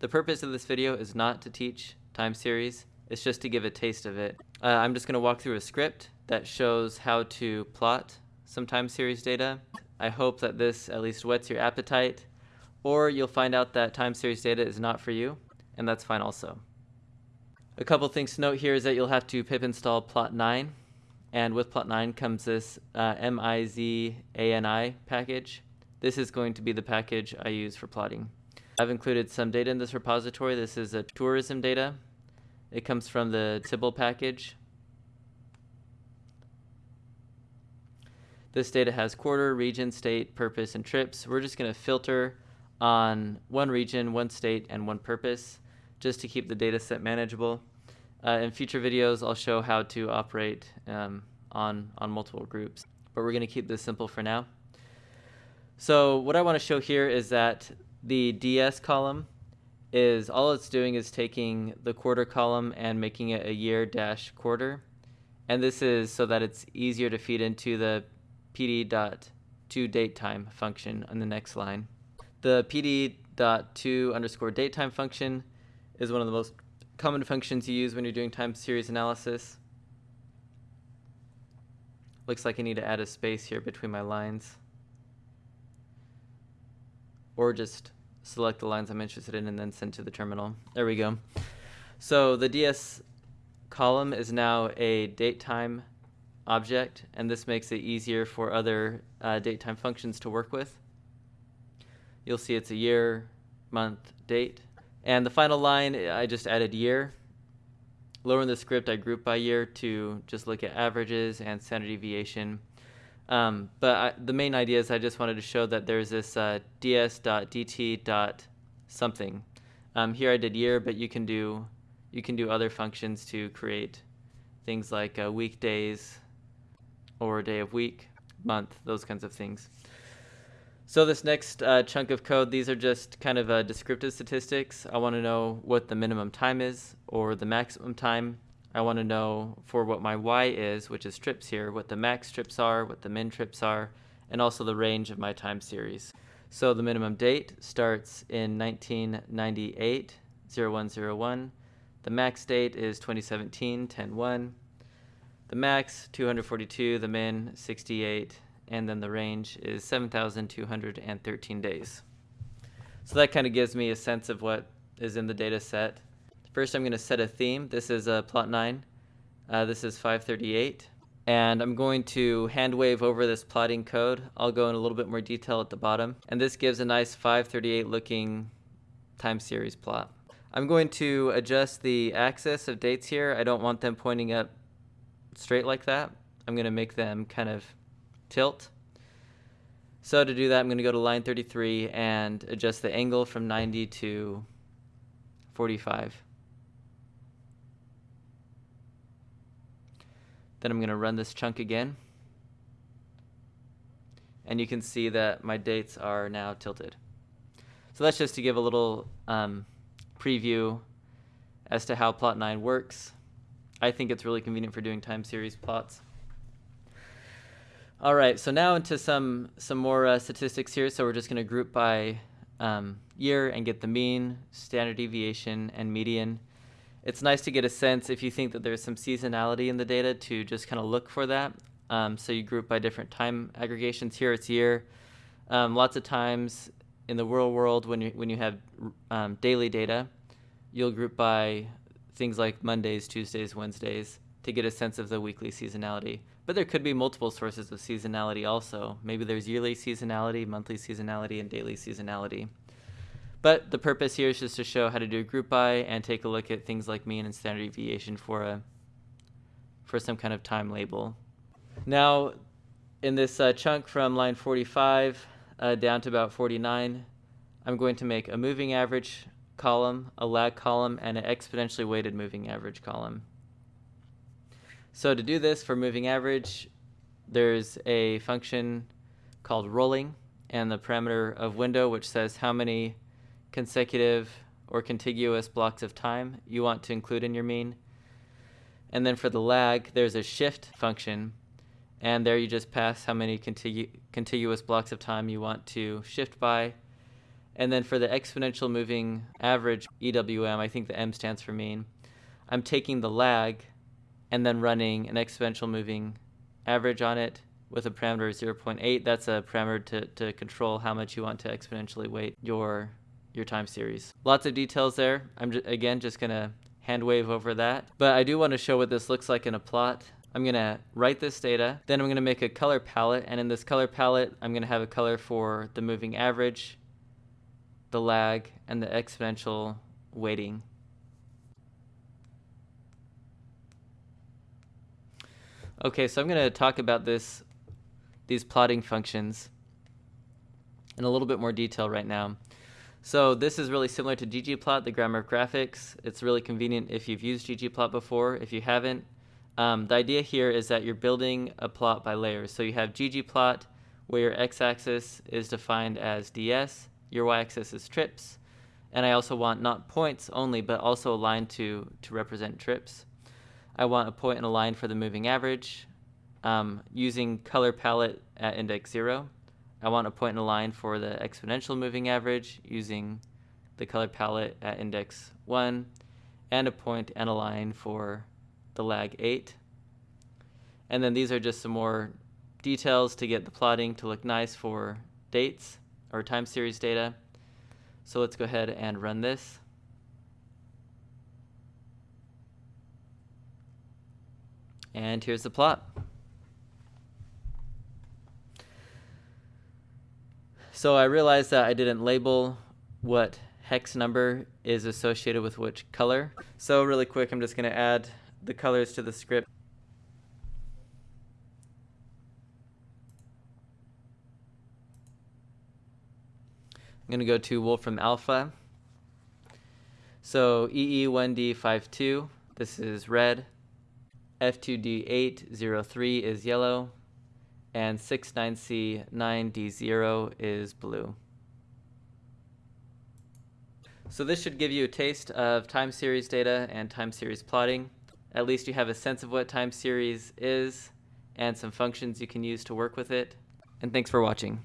The purpose of this video is not to teach time series, it's just to give a taste of it. Uh, I'm just going to walk through a script that shows how to plot some time series data. I hope that this at least whets your appetite, or you'll find out that time series data is not for you, and that's fine also. A couple things to note here is that you'll have to pip install plotnine, and with plotnine comes this uh, mizani package. This is going to be the package I use for plotting. I've included some data in this repository. This is a tourism data. It comes from the tsibble package. This data has quarter, region, state, purpose, and trips. We're just going to filter on one region, one state, and one purpose just to keep the data set manageable. Uh, in future videos, I'll show how to operate um, on, on multiple groups, but we're going to keep this simple for now. So what I want to show here is that the DS column is all it's doing is taking the quarter column and making it a year dash quarter. And this is so that it's easier to feed into the pd dot to date time function on the next line. The pd dot to underscore date time function is one of the most common functions you use when you're doing time series analysis. Looks like I need to add a space here between my lines. Or just select the lines I'm interested in and then send to the terminal. There we go. So the DS column is now a date time object, and this makes it easier for other uh, date time functions to work with. You'll see it's a year, month, date. And the final line, I just added year. Lower in the script, I group by year to just look at averages and standard deviation. Um, but I, the main idea is I just wanted to show that there's this uh, ds.dt.something. Um, here I did year, but you can do you can do other functions to create things like uh, weekdays or day of week, month, those kinds of things. So this next uh, chunk of code, these are just kind of uh, descriptive statistics. I want to know what the minimum time is or the maximum time. I want to know for what my y is, which is trips here, what the max trips are, what the min trips are, and also the range of my time series. So the minimum date starts in 1998, 0101. The max date is 2017, 101. The max, 242. The min, 68 and then the range is 7,213 days. So that kind of gives me a sense of what is in the data set. First, I'm going to set a theme. This is a plotnine. Uh, this is 538. And I'm going to hand wave over this plotting code. I'll go in a little bit more detail at the bottom. And this gives a nice 538 looking time series plot. I'm going to adjust the axis of dates here. I don't want them pointing up straight like that. I'm going to make them kind of tilt. So to do that, I'm going to go to line 33 and adjust the angle from 90 to 45. Then I'm going to run this chunk again. And you can see that my dates are now tilted. So that's just to give a little um, preview as to how plotnine works. I think it's really convenient for doing time series plots. All right, so now into some some more uh, statistics here. So we're just going to group by um, year and get the mean, standard deviation, and median. It's nice to get a sense if you think that there's some seasonality in the data to just kind of look for that. Um, so you group by different time aggregations. Here it's year. Um, lots of times in the real world, when you when you have um, daily data, you'll group by things like Mondays, Tuesdays, Wednesdays to get a sense of the weekly seasonality. But there could be multiple sources of seasonality also. Maybe there's yearly seasonality, monthly seasonality, and daily seasonality. But the purpose here is just to show how to do a group by and take a look at things like mean and standard deviation for a for some kind of time label. Now, in this uh, chunk from line 45 uh, down to about 49, I'm going to make a moving average column, a lag column, and an exponentially weighted moving average column. So to do this for moving average, there's a function called rolling and the parameter of window, which says how many consecutive or contiguous blocks of time you want to include in your mean. And then for the lag, there's a shift function, and there you just pass how many contigu contiguous blocks of time you want to shift by. And then for the exponential moving average EWM, I think the M stands for mean, I'm taking the lag and then running an exponential moving average on it with a parameter of 0.8. That's a parameter to, to control how much you want to exponentially weight your your time series. Lots of details there. I'm again just going to hand wave over that. But I do want to show what this looks like in a plot. I'm going to write this data, then I'm going to make a color palette, and in this color palette, I'm going to have a color for the moving average, the lag, and the exponential weighting. Okay, so I'm going to talk about this, these plotting functions in a little bit more detail right now. So this is really similar to ggplot, the grammar of graphics. It's really convenient if you've used ggplot before. If you haven't, um, the idea here is that you're building a plot by layers. So you have ggplot, where your x-axis is defined as ds, your y-axis is trips, and I also want not points only, but also a line to, to represent trips. I want a point and a line for the moving average. Um, using color palette at index 0. I want a point and a line for the exponential moving average using the color palette at index 1 and a point and a line for the lag 8. And then these are just some more details to get the plotting to look nice for dates or time series data. So let's go ahead and run this. And here's the plot. So I realized that I didn't label what hex number is associated with which color. So really quick, I'm just going to add the colors to the script. I'm going to go to Wolfram Alpha. So EE1D52, this is red. F2D803 is yellow, and 69C9D0 is blue. So this should give you a taste of time series data and time series plotting. At least you have a sense of what time series is and some functions you can use to work with it. And thanks for watching.